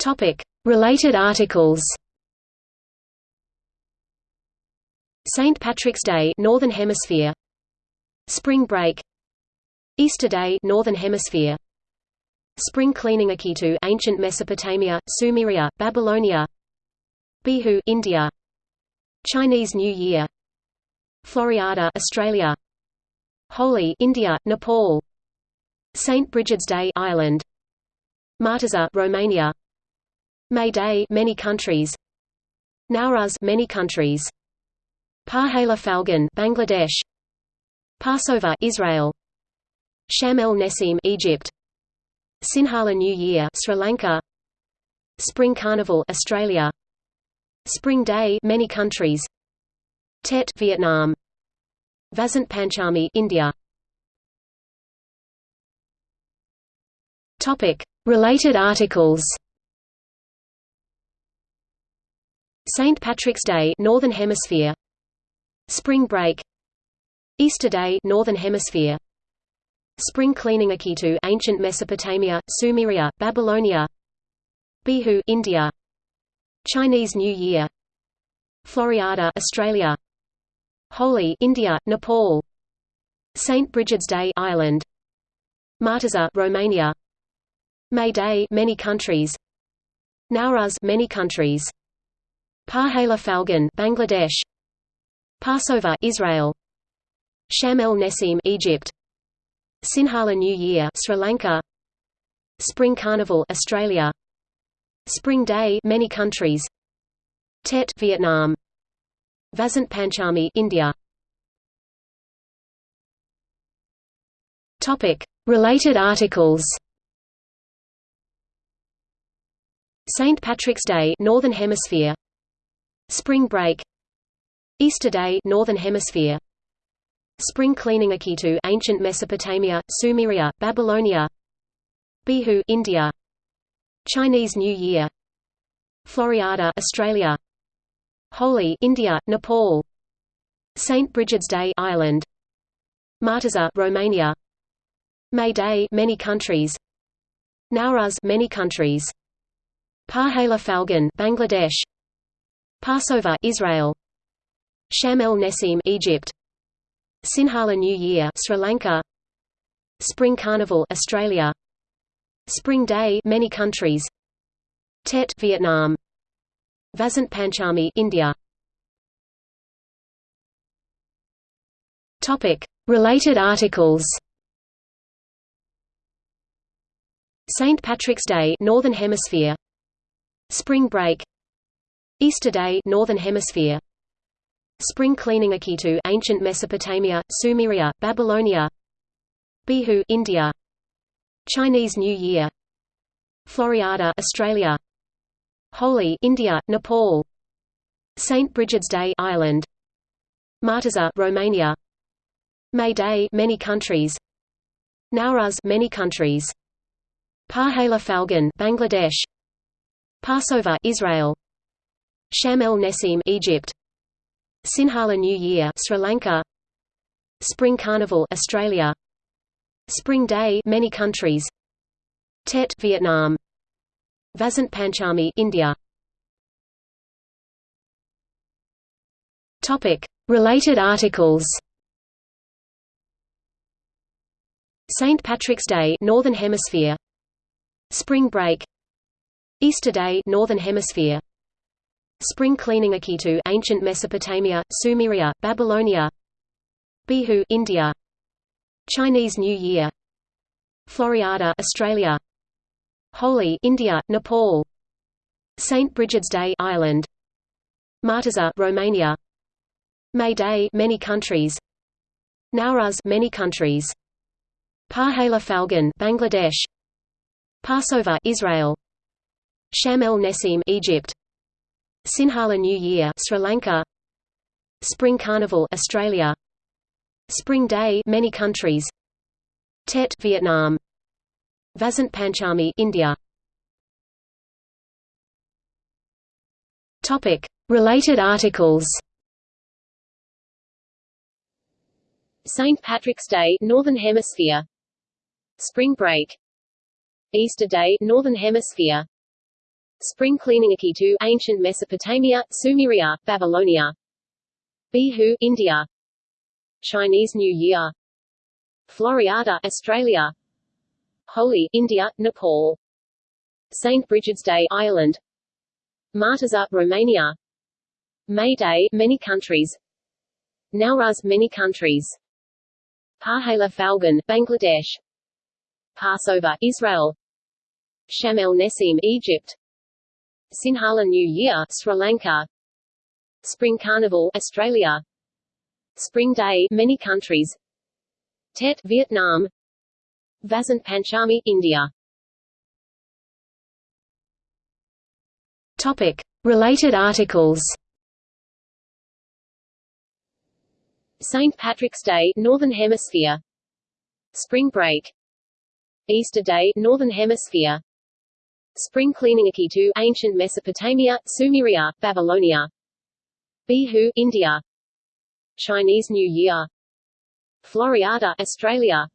Topic. Related articles. St. Patrick's Day Northern Hemisphere. Spring Break. Easter Day Northern Hemisphere. Spring cleaning Akitu Ancient Mesopotamia, Sumeria, Babylonia. Bihu India. Chinese New Year. Floriada Australia. Holi India, Nepal. St. Brigid's Day Ireland. Marteza Romania May Day many countries. Nowruz many countries. Pahela Falgun Bangladesh. Passover Israel. Sham el Nessim Egypt. Sinhala New Year Sri Lanka. Spring Carnival Australia. Spring Day many countries. Tet Vietnam. Vasant Panchami India. Topic. Related articles St. Patrick's Day Northern Hemisphere. Spring Break. Easter Day Northern Hemisphere. Spring cleaning Akitu Ancient Mesopotamia, Sumeria, Babylonia. Bihu India. Chinese New Year. Floriada Australia. Holi India, Nepal. St. Brigid's Day Ireland. Marteza Romania. May Day many countries. Nowruz many countries Pahela Falgun Bangladesh. Passover Israel. Sham el Nessim Egypt. Sinhala New Year Sri Lanka. Spring Carnival Australia. Spring Day many countries. Tet Vietnam. Vasant Panchami India. Topic. Related articles. St. Patrick's Day Northern Hemisphere Spring Break. Easter Day Northern Hemisphere. Spring cleaning Akitu Ancient Mesopotamia, Sumeria, Babylonia. Bihu India. Chinese New Year. Floriada Australia. Holi India, Nepal. St. Brigid's Day Ireland. Marteza Romania. May Day many countries. Nowruz many countries. Pahela Falgun Bangladesh Passover Israel. Sham el Nessim Egypt. Sinhala New Year Sri Lanka. Spring Carnival Australia. Spring Day many countries. Tet Vietnam. Vasant Panchami India. Topic. Related articles. St Patrick's Day Northern Hemisphere. Spring Break Easter Day Northern Hemisphere. Spring cleaning Akitu Ancient Mesopotamia, Sumeria, Babylonia. Bihu India. Chinese New Year. Floriada Australia. Holi India, Nepal. St. Brigid's Day Ireland. Marteza Romania. May Day many countries. Nowruz many countries. Pahela Falgun Bangladesh. Passover Israel Sham el Nessim Egypt. Sinhala New Year Sri Lanka. Spring Carnival Australia. Spring Day many countries. Tet Vietnam. Vasant Panchami India. Topic. Related articles. St Patrick's Day Northern Hemisphere. Spring Break. Easter Day Northern Hemisphere Spring cleaning Akitu Ancient Mesopotamia, Sumeria, Babylonia Bihu India Chinese New Year Floriada Australia Holi India, Nepal St. Brigid's Day Ireland Marteza Romania May Day many countries Nowruz many countries Pahela Falgun Bangladesh Passover Israel Sham el Nessim Egypt Sinhala New Year Sri Lanka. Spring Carnival Australia. Spring Day many countries. Tet Vietnam. Vasant Panchami India. Topic. Related articles. St Patrick's Day Northern Hemisphere. Spring Break. Easter Day Northern Hemisphere Spring cleaning Akitu, Ancient Mesopotamia, Sumeria, Babylonia. Bihu, India. Chinese New Year. Floriada, Australia. Holi, India, Nepal. St. Brigid's Day, Ireland. Martyrza, Romania. May Day, many countries. Nowruz, many countries. Pahela Falgun, Bangladesh. Passover, Israel. Sham el Nessim, Egypt. Sinhala New Year, Sri Lanka. Spring Carnival, Australia. Spring Day, many countries. Tet, Vietnam. Vasant Panchami, India. Topic. Related articles St. Patrick's Day, Northern Hemisphere Spring Break Easter Day, Northern Hemisphere Spring cleaning Akitu, Ancient Mesopotamia, Sumeria, Babylonia. Bihu, India. Chinese New Year. Floriada, Australia.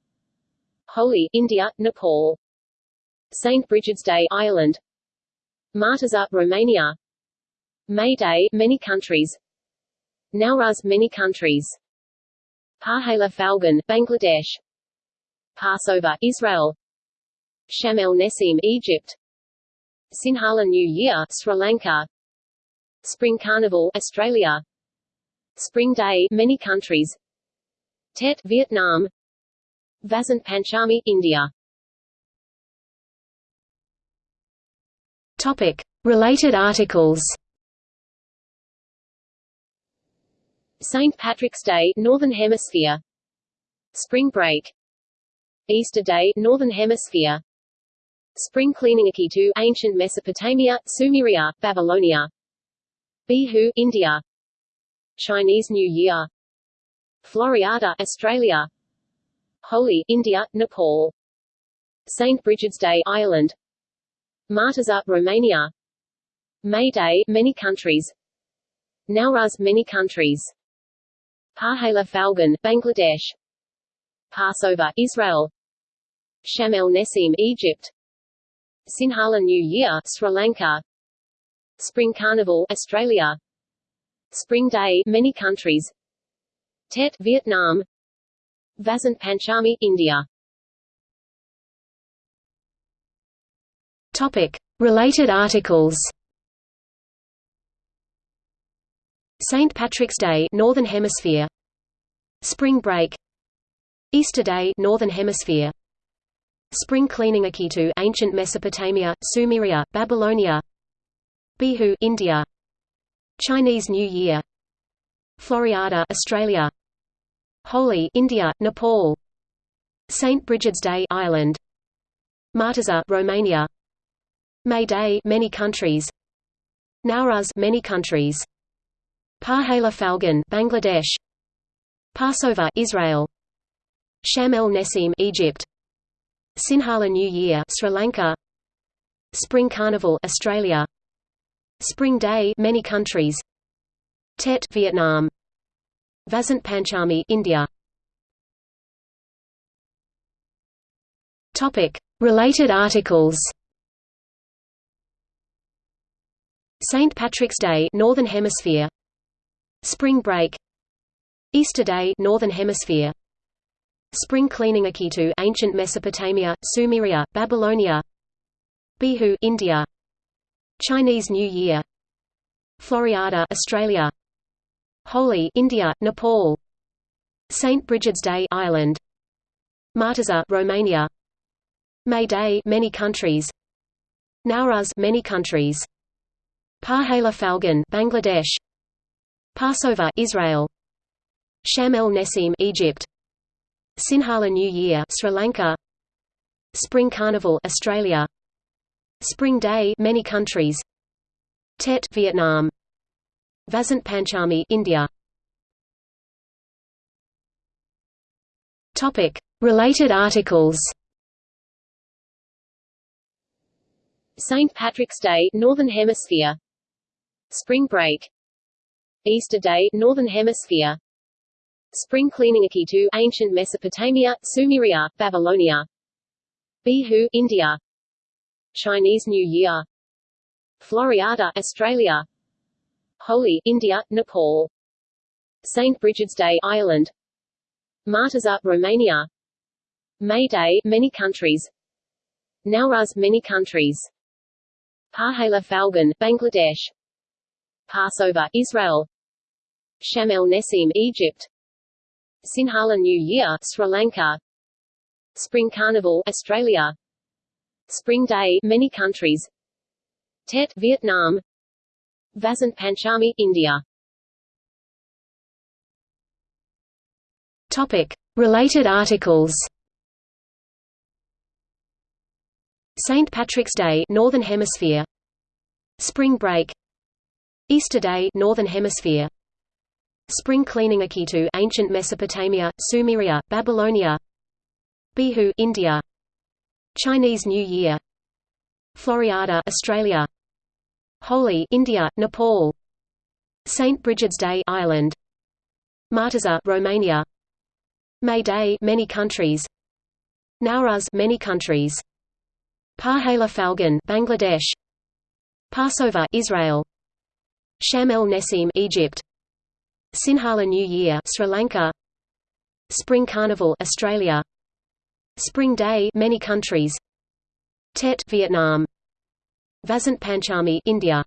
Holi, India, Nepal. St. Brigid's Day, Ireland. Martyrza, Romania. May Day, many countries. Nowruz, many countries. Pahela Falgun, Bangladesh. Passover, Israel. Sham el Nessim Egypt Sinhala New Year, Sri Lanka. Spring Carnival, Australia. Spring Day, many countries. Tet, Vietnam. Vasant Panchami, India. Topic. Related articles. St. Patrick's Day, Northern Hemisphere. Spring Break. Easter Day, Northern Hemisphere Spring cleaning Akitu, Ancient Mesopotamia, Sumeria, Babylonia. Bihu, India. Chinese New Year. Floriada, Australia. Holi, India, Nepal. St. Brigid's Day, Ireland. Martyrza, Romania. May Day, many countries. Nowruz, many countries. Pahela Falgun, Bangladesh. Passover, Israel. Sham el Nessim, Egypt Sinhala New Year, Sri Lanka. Spring Carnival, Australia. Spring Day, many countries. Tet, Vietnam. Vasant Panchami, India. Topic. Related articles. St. Patrick's Day Northern Hemisphere. Spring Break. Easter Day Northern Hemisphere Spring cleaning Akitu Ancient Mesopotamia, Sumeria, Babylonia. Bihu India. Chinese New Year. Floriada Australia. Holi India, Nepal. St. Brigid's Day Ireland. Martyrza Romania. May Day many countries. Nowruz many countries. Pahela Falgun Bangladesh. Passover Israel. Sham el Nessim Egypt Sinhala New Year Sri Lanka. Spring Carnival Australia. Spring Day many countries. Tet Vietnam. Vasant Panchami India. Topic. Related articles. St. Patrick's Day Northern Hemisphere. Spring Break. Easter Day Northern Hemisphere Spring cleaning Akitu Ancient Mesopotamia, Sumeria, Babylonia Bihu India Chinese New Year Floriada Australia Holi India, Nepal St. Brigid's Day Ireland Martyrza Romania May Day many countries Nowruz many countries Pahela Falgun Bangladesh Passover Israel Sham el Nessim Egypt Sinhala New Year Sri Lanka. Spring Carnival Australia. Spring Day many countries. Tet Vietnam. Vasant Panchami India. Topic. Related articles. St. Patrick's Day Northern Hemisphere. Spring Break. Easter Day Northern Hemisphere Spring cleaning Akitu Ancient Mesopotamia, Sumeria, Babylonia. Bihu India. Chinese New Year. Floriada, Australia. Holi, India, Nepal. St. Brigid's Day, Ireland. Martyrza, Romania. May Day, many countries. Nowruz, many countries. Pahela Falgun, Bangladesh. Passover, Israel. Sham el Nessim, Egypt Sinhala New Year, Sri Lanka. Spring Carnival, Australia. Spring Day, many countries. Tet, Vietnam. Vasant Panchami, India. Topic. Related articles. St. Patrick's Day Northern Hemisphere. Spring Break. Easter Day Northern Hemisphere Spring Cleaning Akitu Ancient Mesopotamia, Sumeria, Babylonia Bihu India Chinese New Year Floriada Australia Holi India, Nepal St. Brigid's Day Ireland Martyrza Romania May Day many countries Nowruz many countries Pahela Falgun Bangladesh Passover Israel Sham el Nessim Egypt Sinhala New Year Sri Lanka. Spring Carnival Australia. Spring Day many countries. Tet Vietnam. Vasant Panchami India.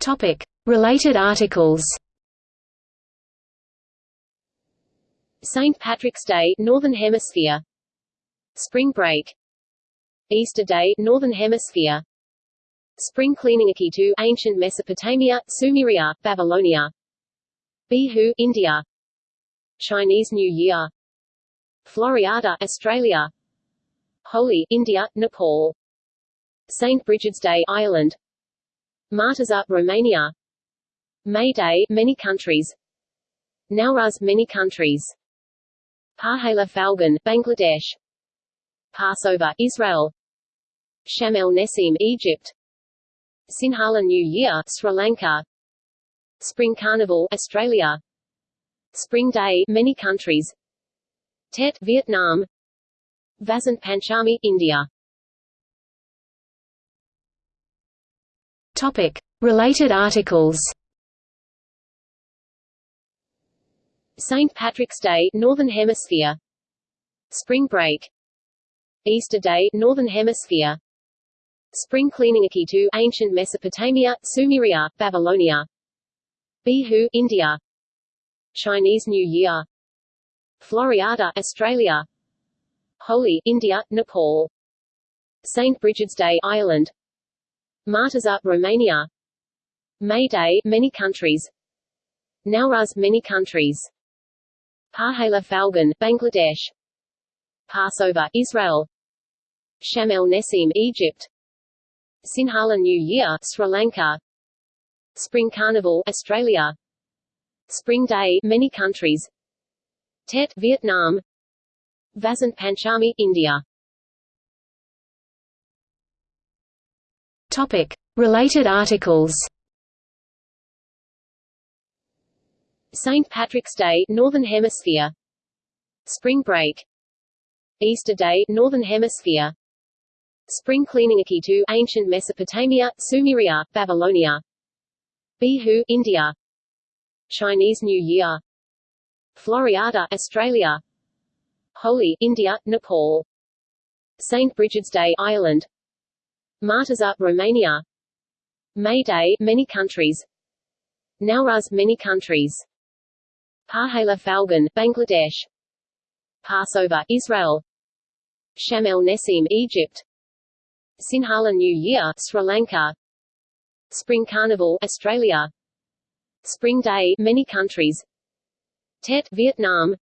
Topic. Related articles. St. Patrick's Day Northern Hemisphere. Spring Break. Easter Day Northern Hemisphere Spring Cleaning Akitu Ancient Mesopotamia, Sumeria, Babylonia. Bihu India. Chinese New Year. Floriada Australia. Holi, India, Nepal. St. Brigid's Day Ireland. Martyrza, Romania. May Day many countries. Nowruz many countries. Pahela Falgun Bangladesh. Passover Israel. Sham el Egypt Sinhala New Year Sri Lanka. Spring Carnival Australia. Spring Day many countries. Tet Vietnam. Vasant Panchami, India. Topic. Related articles. St. Patrick's Day Northern Hemisphere. Spring Break. Easter Day Northern Hemisphere Spring Cleaning Akitu Ancient Mesopotamia, Sumeria, Babylonia. Bihu India. Chinese New Year. Floriada Australia. Holi India, Nepal. St. Brigid's Day Ireland. Martyrza Romania. May Day many countries. Nowruz many countries. Pahela Falgun Bangladesh. Passover Israel. Sham el Nessim Egypt Sinhala New Year Sri Lanka. Spring Carnival Australia. Spring Day many countries. Tet Vietnam. Vasant Panchami, India. Topic. Related articles. St. Patrick's Day Northern Hemisphere. Spring Break. Easter Day Northern Hemisphere Spring Cleaning Akitu Ancient Mesopotamia, Sumeria, Babylonia. Bihu India. Chinese New Year. Floriada Australia. Holi, India, Nepal. St. Brigid's Day Ireland. Martyrza, Romania. May Day many countries. Nowruz many countries. Pahela Falgun Bangladesh. Passover Israel. Sham el Nessim Egypt Sinhala New Year Sri Lanka. Spring Carnival Australia. Spring Day many countries. Tet Vietnam.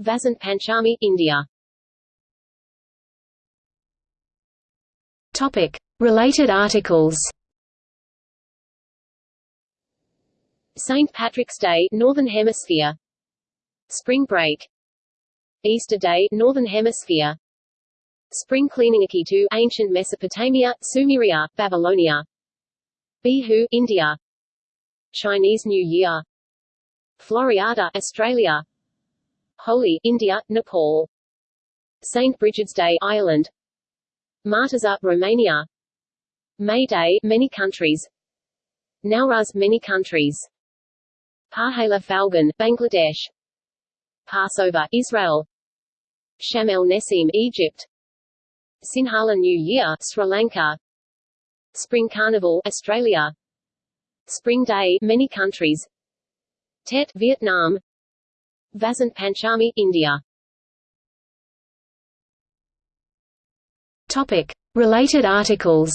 Vasant Panchami, India. Topic. Related articles. St. Patrick's Day Northern Hemisphere. Spring Break. Easter Day Northern Hemisphere Spring Cleaning Akitu Ancient Mesopotamia, Sumeria, Babylonia. Bihu India. Chinese New Year. Floriada Australia. Holi India, Nepal. St. Brigid's Day Ireland. Marteza, Romania. May Day, many countries. Nowruz, many countries. Pahela Falgun, Bangladesh. Passover, Israel. Sham el Nessim, Egypt Sinhala New Year, Sri Lanka. Spring Carnival, Australia. Spring Day, many countries. Tet, Vietnam. Vasant Panchami, India. Topic. Related articles.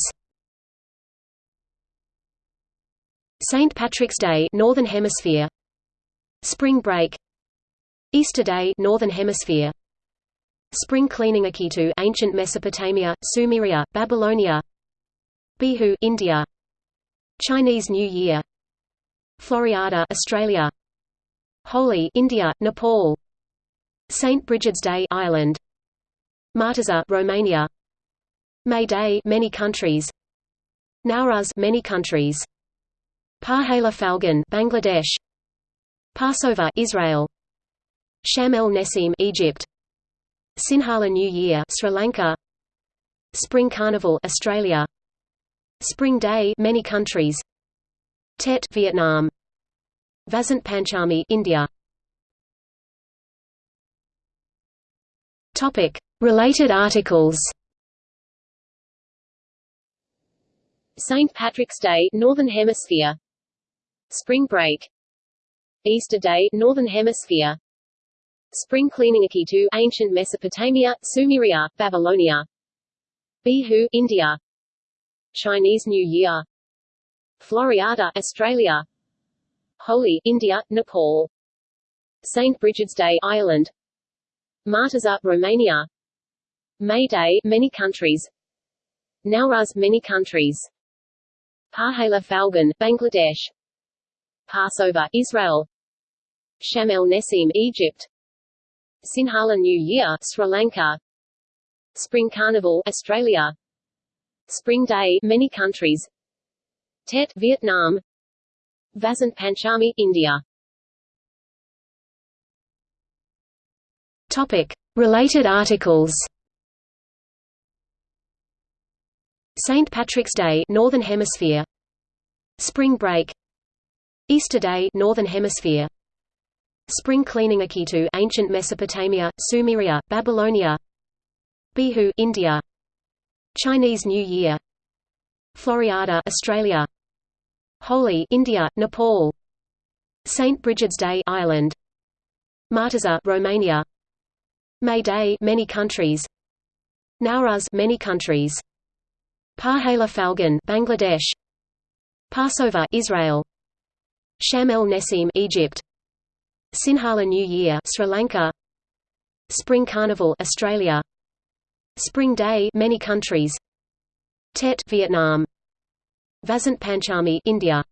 St. Patrick's Day Northern Hemisphere. Spring Break. Easter Day Northern Hemisphere Spring Cleaning Akitu Ancient Mesopotamia, Sumeria, Babylonia. Bihu India. Chinese New Year. Floriada Australia. Holi India, Nepal. St. Brigid's Day Ireland. Marteza Romania. May Day many countries. Nowruz many countries. Pahela Falgun Bangladesh. Passover Israel. Sham el Nessim Egypt Sinhala New Year Sri Lanka. Spring Carnival Australia. Spring Day many countries. Tet Vietnam. Vasant Panchami India. Topic. Related articles. St. Patrick's Day Northern Hemisphere. Spring Break. Easter Day Northern Hemisphere Spring Cleaning Akitu Ancient Mesopotamia, Sumeria, Babylonia. Bihu India. Chinese New Year. Floriada Australia. Holi India, Nepal. St. Brigid's Day Ireland. Marteza Romania. May Day many countries. Nowruz many countries. Pahela Falgun Bangladesh. Passover Israel. Sham el Nessim Egypt Sinhala New Year Sri Lanka. Spring Carnival Australia. Spring Day many countries. Tet Vietnam. Vasant Panchami India. Topic. Related articles. St. Patrick's Day Northern Hemisphere. Spring Break. Easter Day Northern Hemisphere Spring Cleaning Akitu Ancient Mesopotamia, Sumeria, Babylonia Bihu India Chinese New Year Floriada Australia Holi India, Nepal St. Brigid's Day Ireland Marteza Romania May Day many countries Nowruz many countries Pahela Falgun Bangladesh Passover Israel Sham el Nessim Egypt Sinhala New Year Sri Lanka. Spring Carnival Australia. Spring Day many countries. Tet Vietnam. Vasant Panchami India